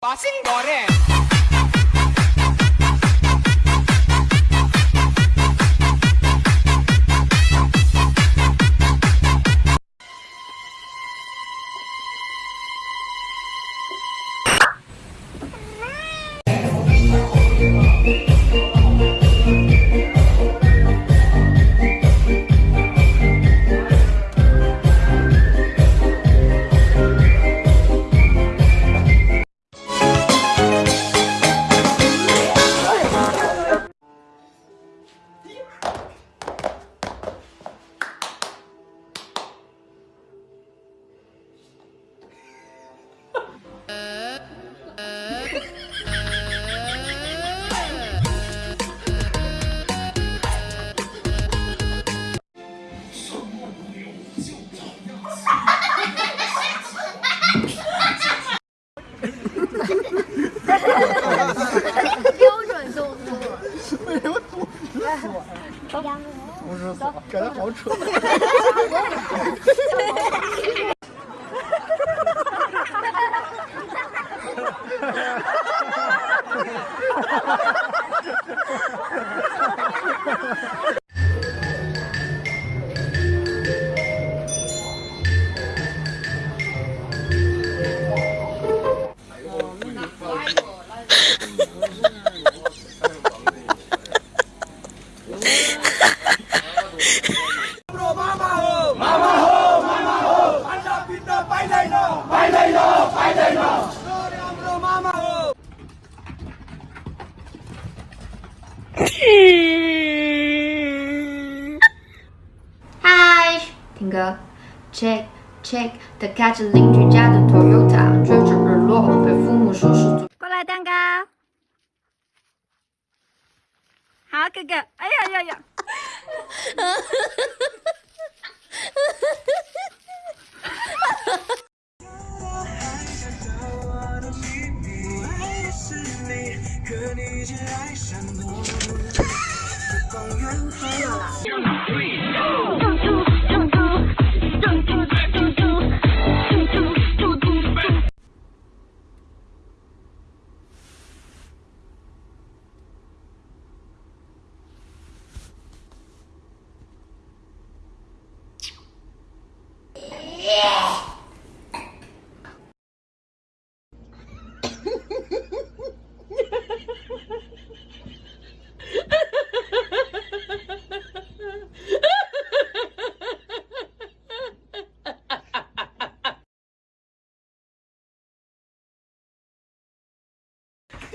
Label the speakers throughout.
Speaker 1: Passing door. 死我呀？毒死死我，感觉好蠢。嗨，
Speaker 2: check 他开着邻居家的 Toyota，追着日落被父母叔叔。
Speaker 3: 过来蛋糕，好哥哥，哎呀呀呀，
Speaker 4: 没有了。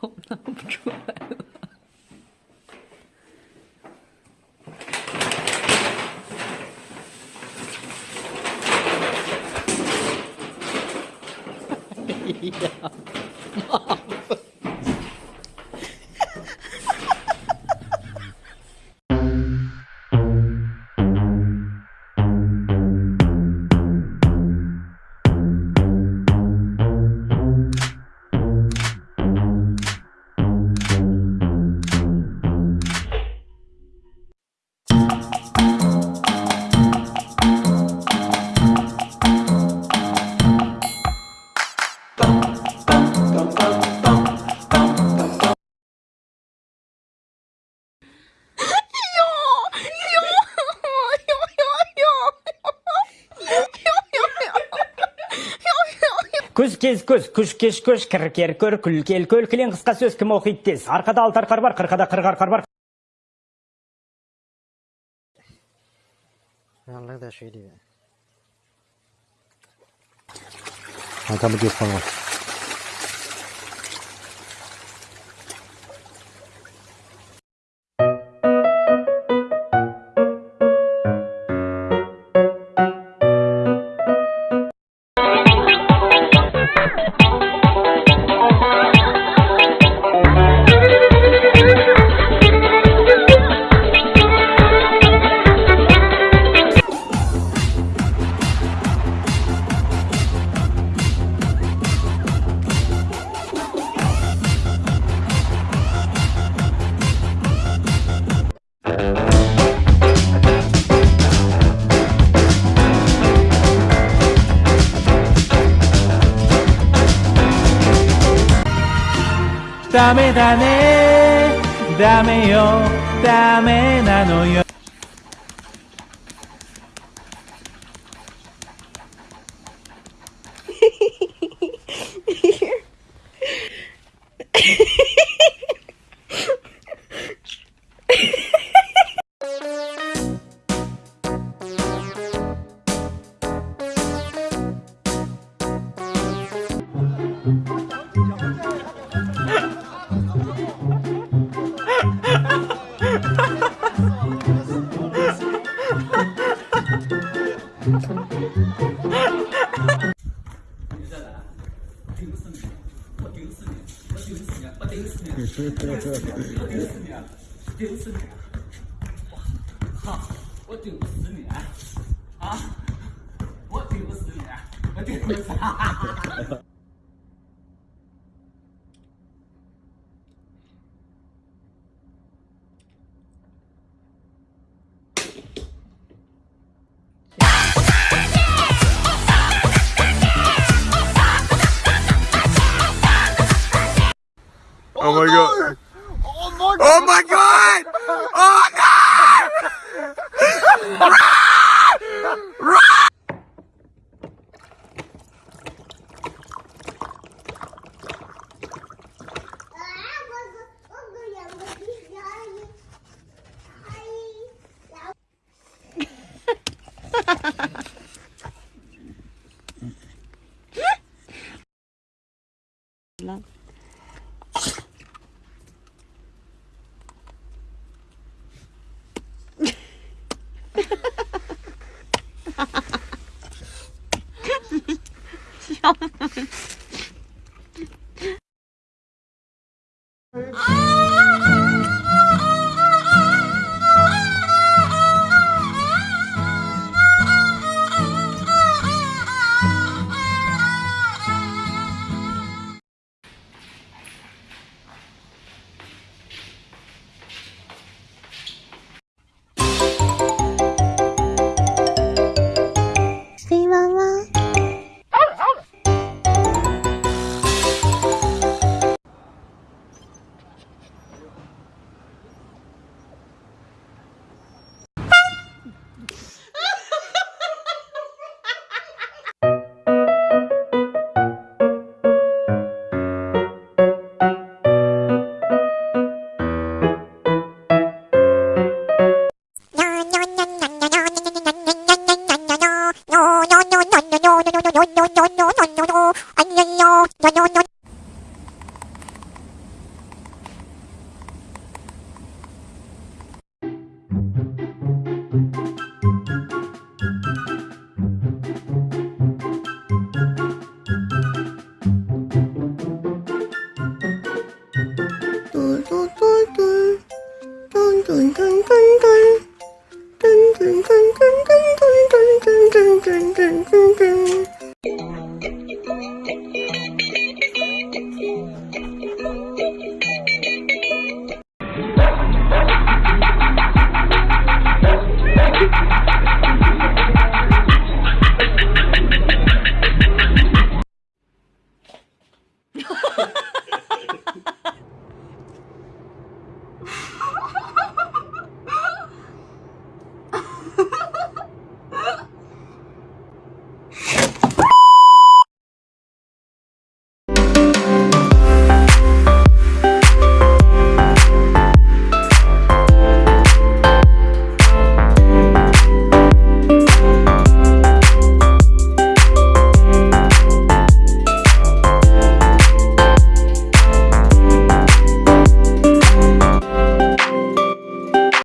Speaker 5: 都拿不出来了。哎呀，妈！Күз кез көз, күш кеш көш, кір кер көр, күл кел көл, кілен қысқа сөз кім оқиды тез. Арқада алты арқар бар, қырқада қырық арқар бар.
Speaker 6: Аллах да шүйдей. Атамы деп қалған.
Speaker 7: ダメだね。ダメよ。ダメなのよ。
Speaker 8: 顶顶不死你我我顶不死你啊？我顶不死你我顶不死你哈哈哈哈哈
Speaker 5: す
Speaker 9: いま
Speaker 4: 嘟嘟